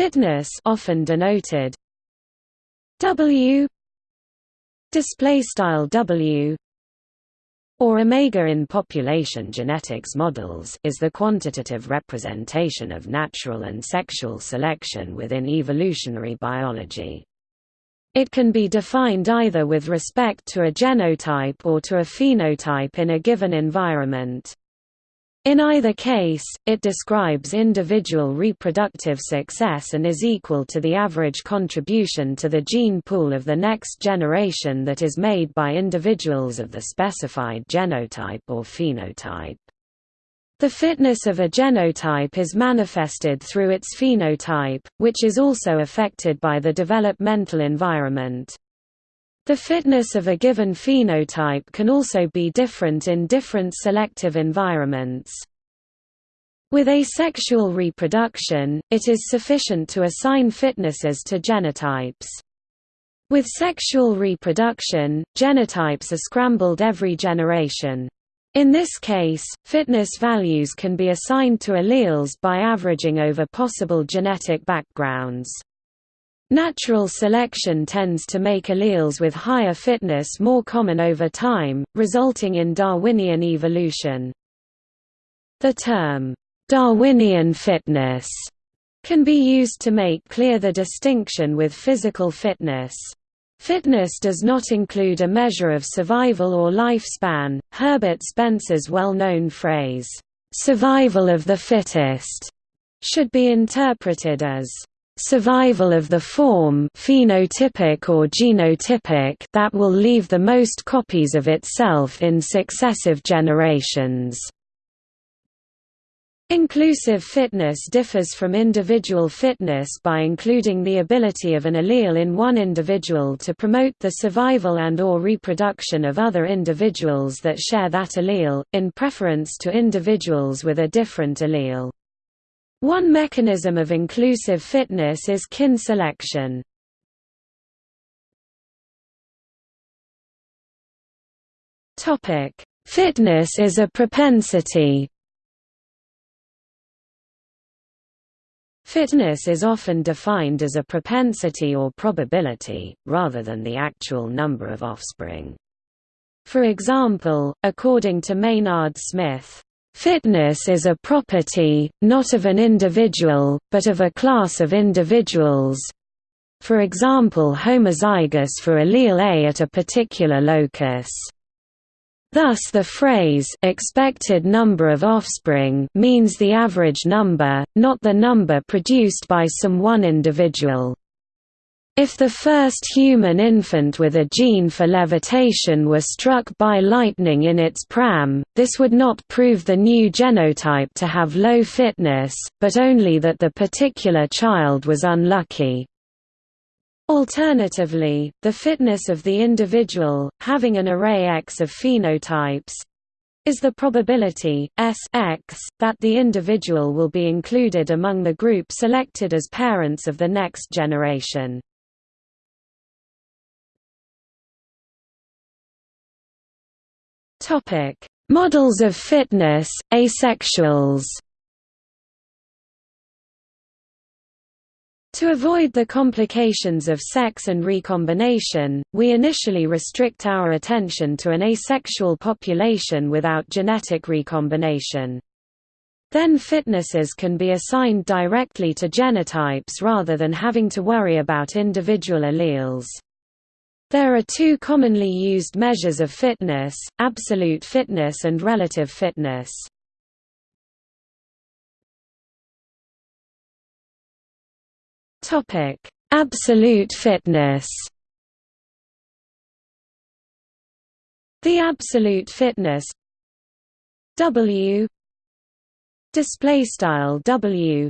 Fitness often denoted W display style W or omega in population genetics models is the quantitative representation of natural and sexual selection within evolutionary biology. It can be defined either with respect to a genotype or to a phenotype in a given environment. In either case, it describes individual reproductive success and is equal to the average contribution to the gene pool of the next generation that is made by individuals of the specified genotype or phenotype. The fitness of a genotype is manifested through its phenotype, which is also affected by the developmental environment. The fitness of a given phenotype can also be different in different selective environments. With asexual reproduction, it is sufficient to assign fitnesses to genotypes. With sexual reproduction, genotypes are scrambled every generation. In this case, fitness values can be assigned to alleles by averaging over possible genetic backgrounds. Natural selection tends to make alleles with higher fitness more common over time, resulting in Darwinian evolution. The term, Darwinian fitness, can be used to make clear the distinction with physical fitness. Fitness does not include a measure of survival or lifespan. Herbert Spencer's well known phrase, survival of the fittest, should be interpreted as survival of the form phenotypic or genotypic that will leave the most copies of itself in successive generations. Inclusive fitness differs from individual fitness by including the ability of an allele in one individual to promote the survival and or reproduction of other individuals that share that allele, in preference to individuals with a different allele. One mechanism of inclusive fitness is kin selection. Fitness is a propensity. Fitness is often defined as a propensity or probability, rather than the actual number of offspring. For example, according to Maynard Smith, Fitness is a property, not of an individual, but of a class of individuals for example homozygous for allele A at a particular locus. Thus the phrase expected number of offspring means the average number, not the number produced by some one individual. If the first human infant with a gene for levitation were struck by lightning in its pram, this would not prove the new genotype to have low fitness, but only that the particular child was unlucky. Alternatively, the fitness of the individual, having an array X of phenotypes, is the probability S X that the individual will be included among the group selected as parents of the next generation. Topic: Models of fitness, asexuals. To avoid the complications of sex and recombination, we initially restrict our attention to an asexual population without genetic recombination. Then fitnesses can be assigned directly to genotypes rather than having to worry about individual alleles. There are two commonly used measures of fitness, absolute fitness and relative fitness. Absolute fitness. The absolute fitness W display style W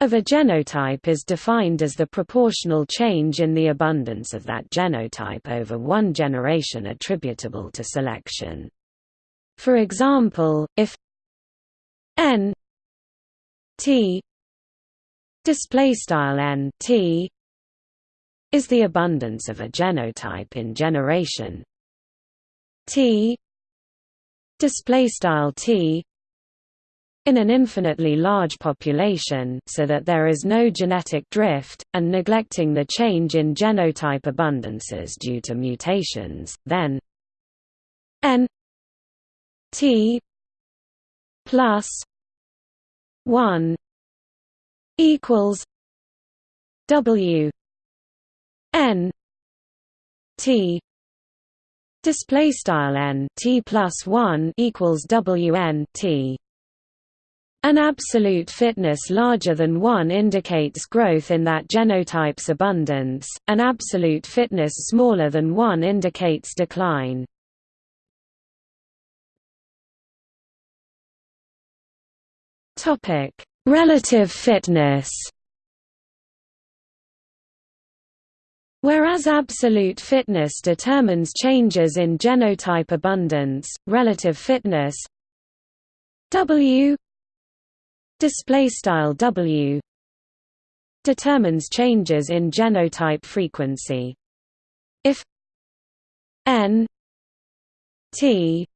of a genotype is defined as the proportional change in the abundance of that genotype over one generation attributable to selection. For example, if n t display style n t is the abundance of a genotype in generation t display style t in an infinitely large population so that there is no genetic drift, and neglecting the change in genotype abundances due to mutations, then n t plus 1 equals w n t. Display style n t plus 1 equals w n t an absolute fitness larger than 1 indicates growth in that genotype's abundance, an absolute fitness smaller than 1 indicates decline. Relative fitness Whereas absolute fitness determines changes in genotype abundance, relative fitness W display style W determines changes in genotype frequency. If n t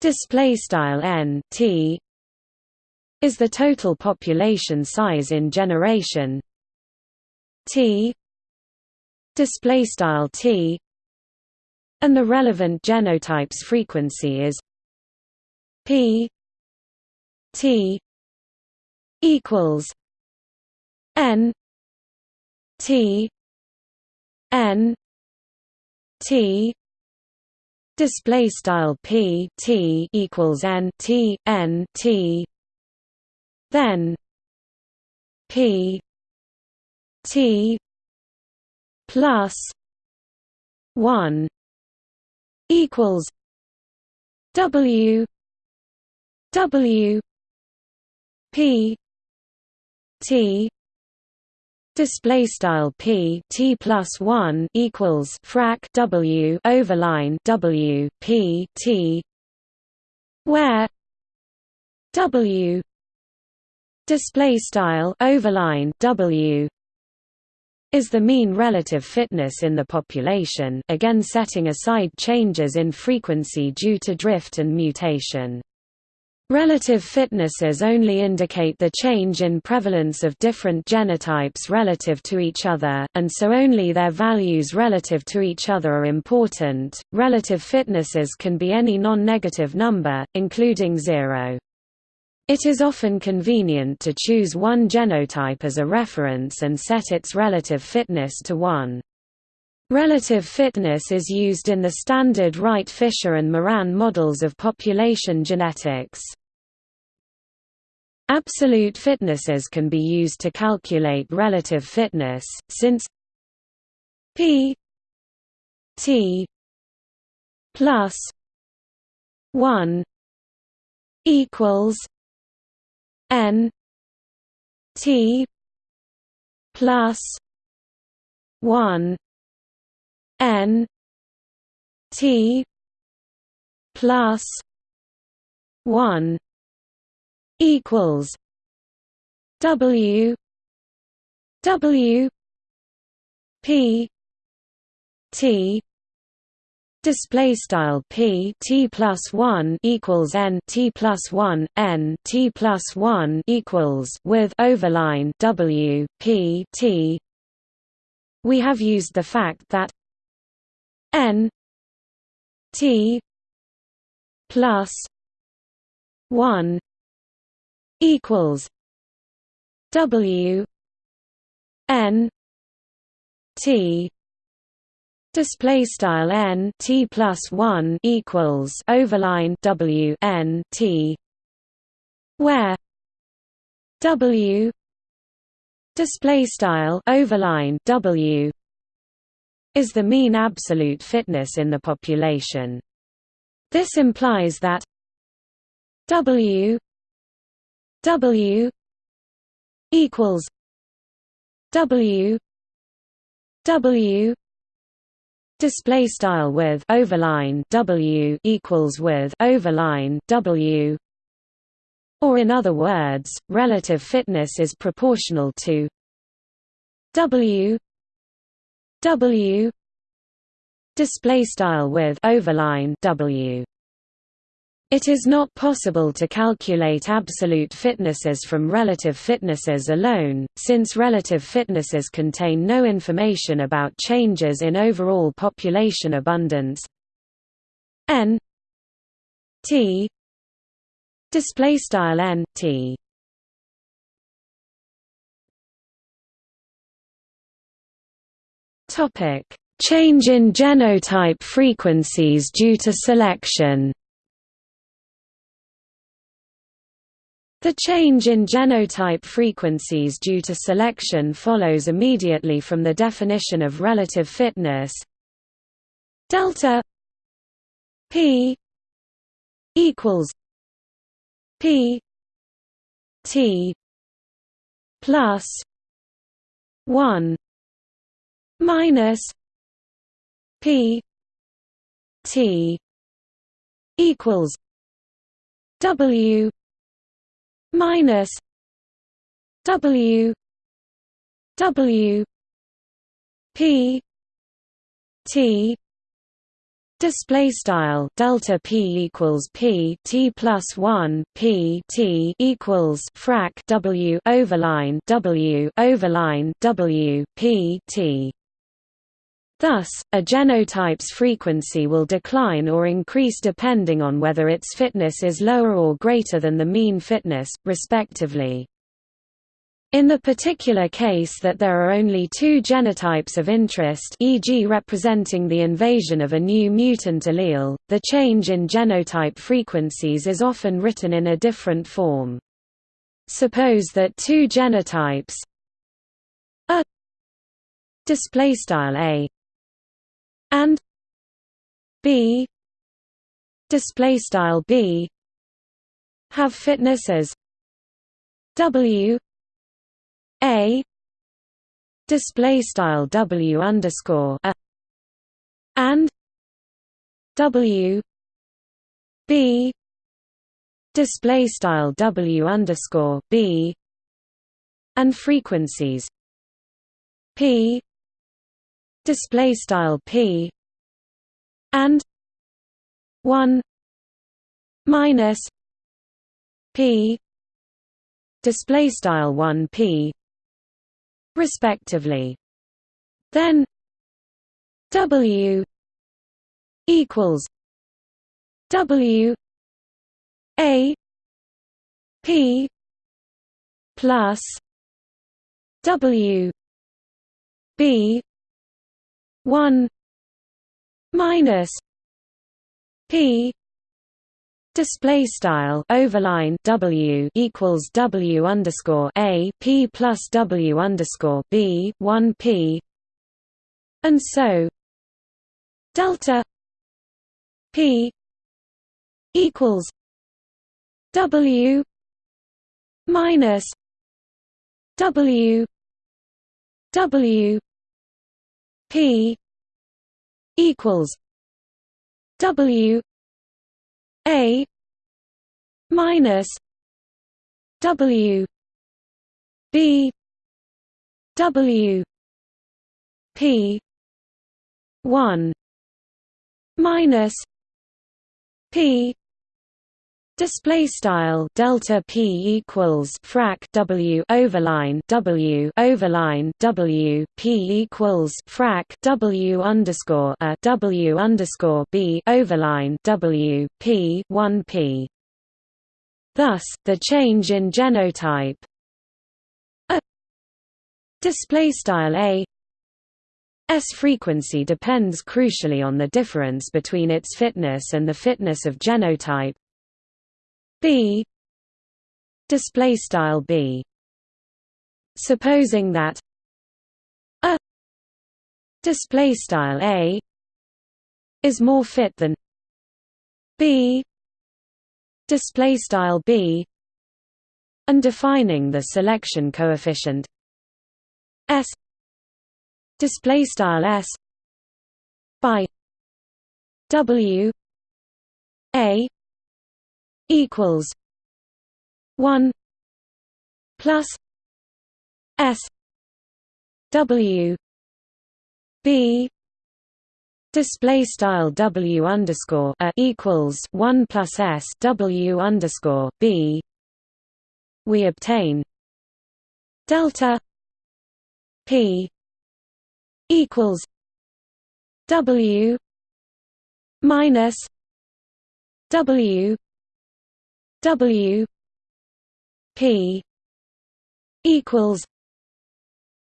display style n t is the total population size in generation t display style t and the relevant genotype's frequency is p t equals N T N T display style P T equals N T N T then P T plus one equals W W P T display style P T plus 1 equals frac W overline W P T where W display style overline W is the mean relative fitness in the population again setting aside changes in frequency due to drift and mutation Relative fitnesses only indicate the change in prevalence of different genotypes relative to each other, and so only their values relative to each other are important. Relative fitnesses can be any non-negative number, including zero. It is often convenient to choose one genotype as a reference and set its relative fitness to 1. Relative fitness is used in the standard Wright-Fisher and Moran models of population genetics. Absolute fitnesses can be used to calculate relative fitness, since p t plus 1 equals n t plus 1 n t plus 1 equals W W P T display style p t plus 1 equals n t plus 1 n t plus 1 equals with overline w p t. We have used the fact that n t plus 1 equals W N T display style N T plus 1 equals overline W N T where W display style overline W is the mean absolute fitness in the population. This implies that W W equals W W display style with overline W equals with overline W. Or in other words relative fitness is proportional to W W display style with overline W It is not possible to calculate absolute fitnesses from relative fitnesses alone, since relative fitnesses contain no information about changes in overall population abundance. N t display style n t. Topic change in genotype frequencies due to selection The change in genotype frequencies due to selection follows immediately from the definition of relative fitness. Delta p equals p t plus 1 minus p t equals w minus W W P T Display style delta p equals p t plus one p t equals frac w overline w overline w p t. Thus, a genotype's frequency will decline or increase depending on whether its fitness is lower or greater than the mean fitness, respectively. In the particular case that there are only two genotypes of interest e.g. representing the invasion of a new mutant allele, the change in genotype frequencies is often written in a different form. Suppose that two genotypes a display style a and b display style b have fitness as w a display style w underscore a and w b display style w underscore b and frequencies p display style p and 1 minus p display style 1 p respectively. Then w equals w a p plus w b 1 minus p display style overline w equals w underscore a p plus w underscore b 1 p. And so delta p equals w minus w w P equals W A minus W B W P one minus P Display style delta p equals frac w overline w overline w p equals frac w underscore a w underscore b overline w p one p. Thus, the change in genotype. A. Display style a. S frequency depends crucially on the difference between its fitness and the fitness of genotype b. Display style b. Supposing that a display style a is more fit than b. Display style b and defining the selection coefficient s. Display style s by w a equals one plus S W B display style w underscore a equals one plus s w underscore b, we obtain delta p equals w minus w w p equals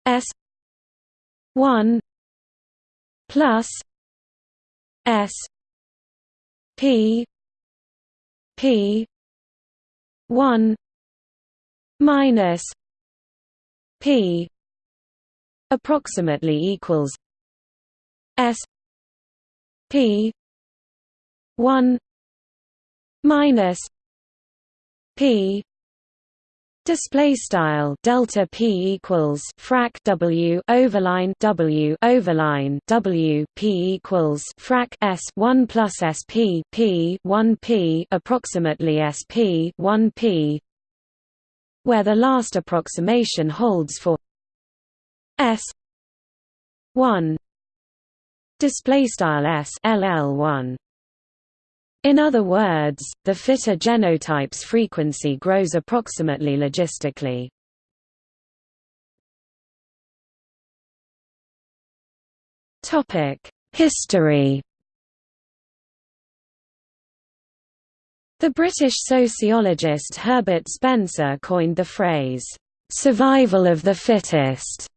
s 1 plus S P P one minus P approximately equals S P one minus P Display style delta p equals frac w overline w overline w p equals frac s one plus sp p one p approximately sp one p, where the last approximation holds for s one. Display style s ll one. In other words, the fitter genotype's frequency grows approximately logistically. History The British sociologist Herbert Spencer coined the phrase, "'survival of the fittest'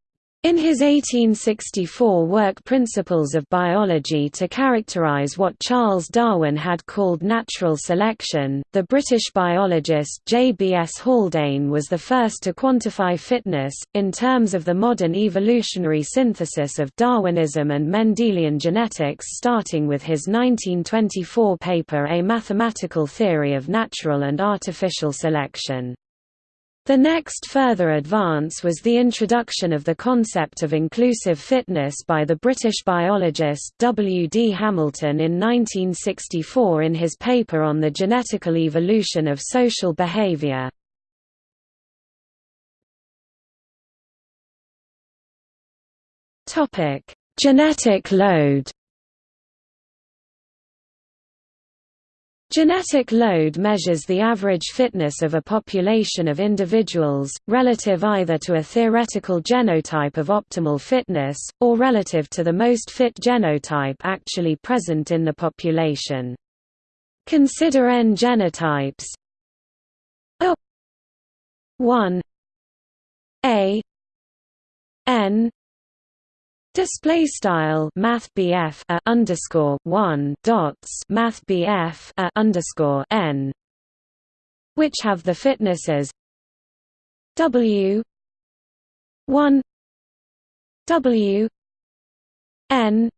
In his 1864 work Principles of Biology to characterize what Charles Darwin had called natural selection, the British biologist J. B. S. Haldane was the first to quantify fitness, in terms of the modern evolutionary synthesis of Darwinism and Mendelian genetics starting with his 1924 paper A Mathematical Theory of Natural and Artificial Selection. The next further advance was the introduction of the concept of inclusive fitness by the British biologist W. D. Hamilton in 1964 in his paper on the genetical evolution of social behavior. Genetic load Genetic load measures the average fitness of a population of individuals, relative either to a theoretical genotype of optimal fitness, or relative to the most fit genotype actually present in the population. Consider n genotypes a 1 a n Display style Math BF a underscore one dots Math BF a underscore N. Which have the fitnesses W one W N.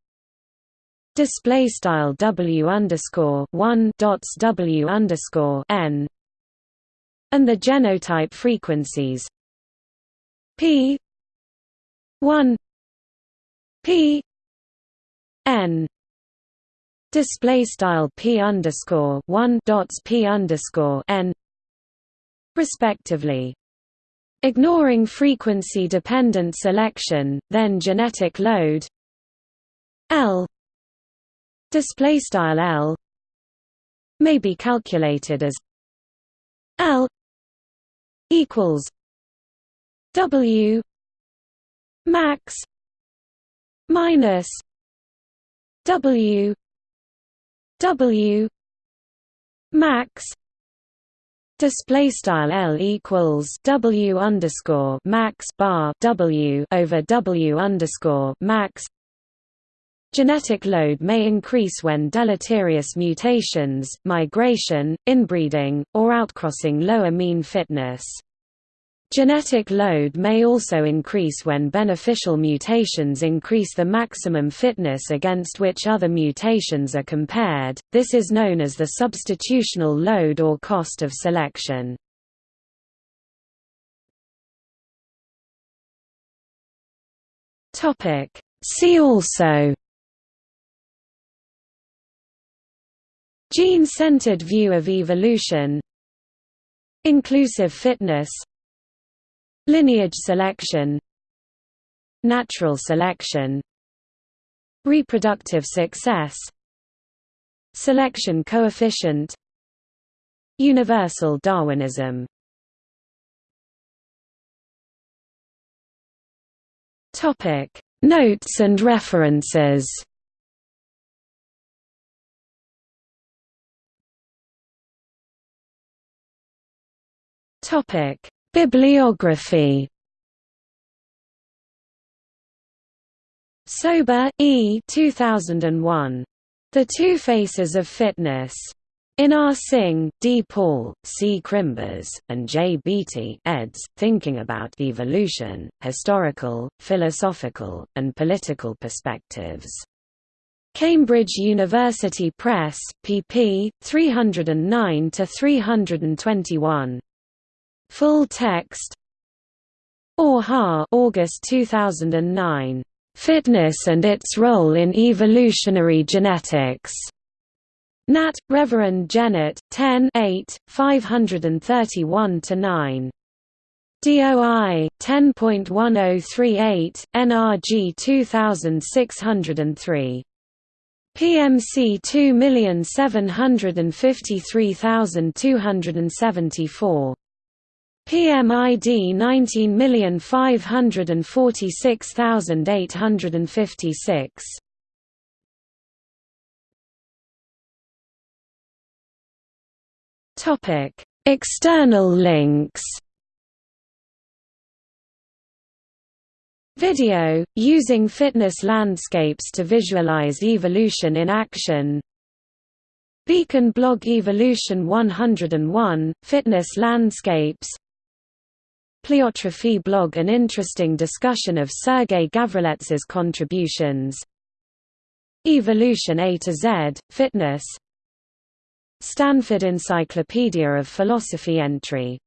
Display style W underscore one dots W underscore N. And the genotype frequencies P one P N display style P underscore one dots P underscore N respectively. Ignoring frequency dependent selection, then genetic load L display style L may be calculated as L equals W max minus W W max display style L equals W underscore max bar W over W underscore max Genetic load may increase when deleterious mutations, migration, inbreeding, or outcrossing lower mean fitness. Genetic load may also increase when beneficial mutations increase the maximum fitness against which other mutations are compared, this is known as the substitutional load or cost of selection. See also Gene-centered view of evolution Inclusive fitness Lineage selection. Natural selection. Reproductive success. Selection coefficient. Universal Darwinism. Notes and references. Topic: Bibliography. Sober, E. 2001. The Two Faces of Fitness. In R. Singh, D. Paul, C. Krimbas, and J. Beatty eds, Thinking About Evolution, Historical, Philosophical, and Political Perspectives. Cambridge University Press, pp. 309–321. Full text Orr August 2009. Fitness and its Role in Evolutionary Genetics. Nat. Reverend Jennett, 10 8, 531–9. DOI 10.1038 NRG 2603 PMC 2753274 PMID 19546856. Topic: External links. Video, using fitness landscapes to visualize evolution in action Beacon blog Evolution 101, Fitness Landscapes Pleiotropy blog An interesting discussion of Sergei Gavrilets's contributions. Evolution A to Z, Fitness. Stanford Encyclopedia of Philosophy entry